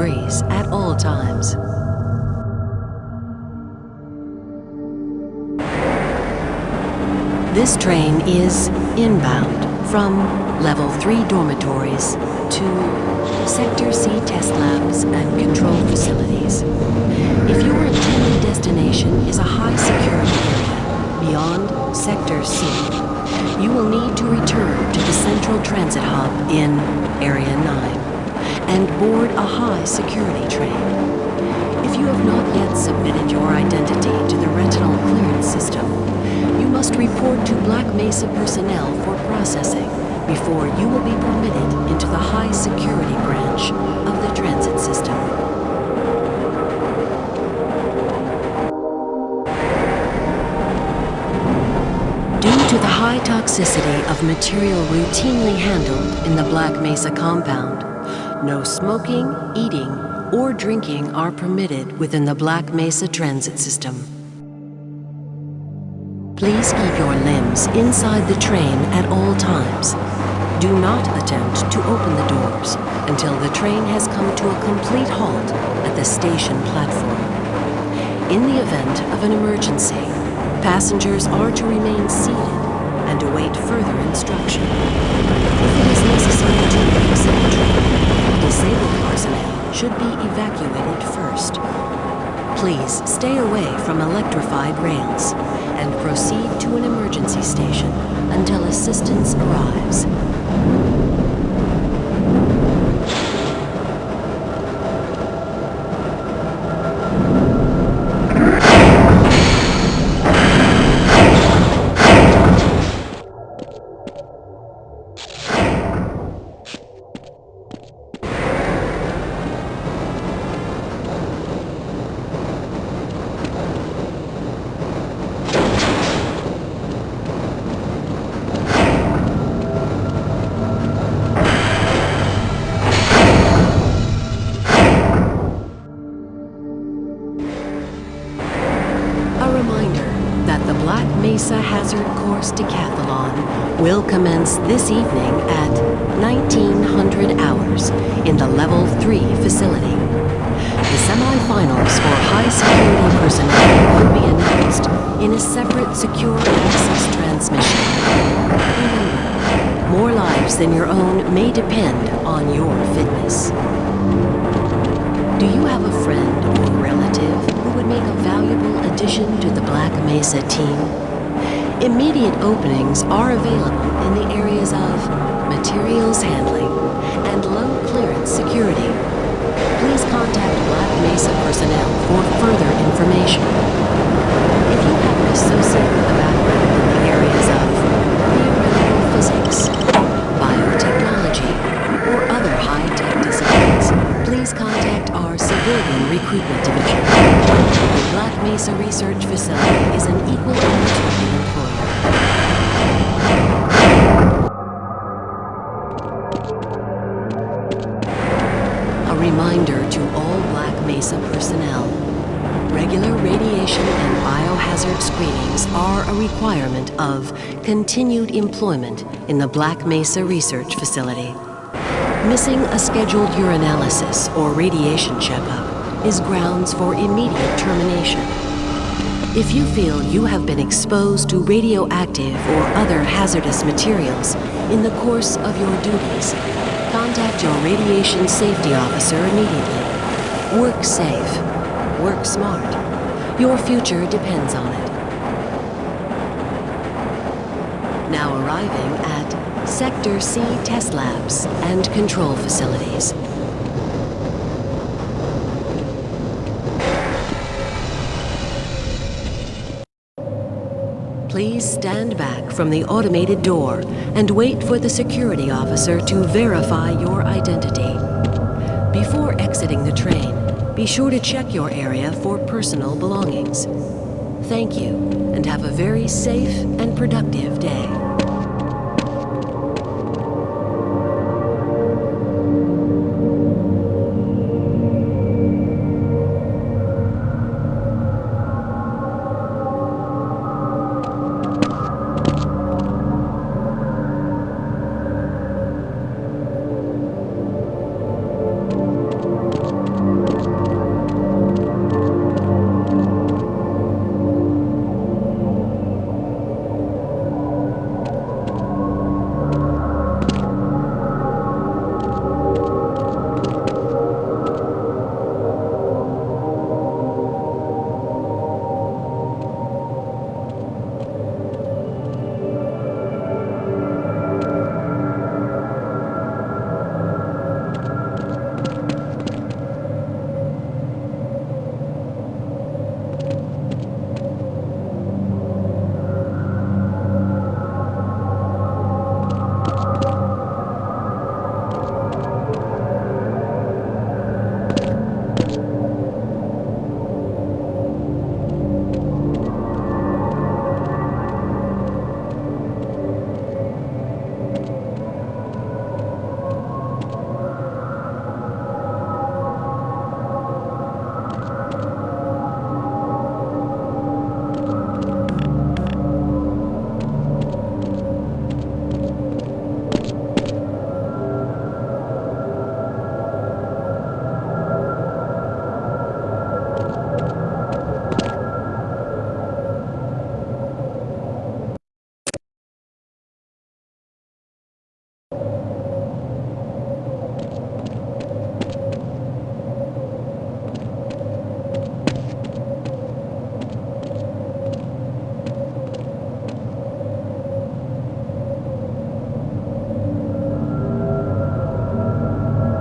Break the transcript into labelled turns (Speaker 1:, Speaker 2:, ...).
Speaker 1: breeze at all times. This train is inbound from Level 3 dormitories to Sector C test labs and control facilities. If your intended destination is a high security area beyond Sector C, you will need to return to the Central Transit Hub in Area 9 and board a high security train. If you have not yet submitted your identity to the retinal clearance system, you must report to Black Mesa personnel for processing before you will be permitted into the high security branch of the transit system. Due to the high toxicity of material routinely handled in the Black Mesa compound, no smoking, eating, or drinking are permitted within the Black Mesa transit system. Please keep your limbs inside the train at all times. Do not attempt to open the doors until the train has come to a complete halt at the station platform. In the event of an emergency, passengers are to remain seated and await further instruction. If it is necessary to exit the train, disabled personnel should be evacuated first. Please stay away from rails and proceed to an emergency station until assistance arrives. Mesa Hazard Course Decathlon will commence this evening at 1900 hours in the Level 3 facility. The semifinals for high security personnel will be announced in a separate secure access transmission. More lives than your own may depend on your fitness. Do you have a friend or relative who would make a valuable addition to the Black Mesa team? Immediate openings are available in the areas of materials handling and low clearance security. Please contact Black Mesa personnel for further information. If you Mesa Research Facility is an equal opportunity employer. A reminder to all Black Mesa personnel. Regular radiation and biohazard screenings are a requirement of continued employment in the Black Mesa Research Facility. Missing a scheduled urinalysis or radiation checkup is grounds for immediate termination. If you feel you have been exposed to radioactive or other hazardous materials in the course of your duties, contact your radiation safety officer immediately. Work safe. Work smart. Your future depends on it. Now arriving at Sector C test labs and control facilities. Please stand back from the automated door and wait for the security officer to verify your identity. Before exiting the train, be sure to check your area for personal belongings. Thank you, and have a very safe and productive day.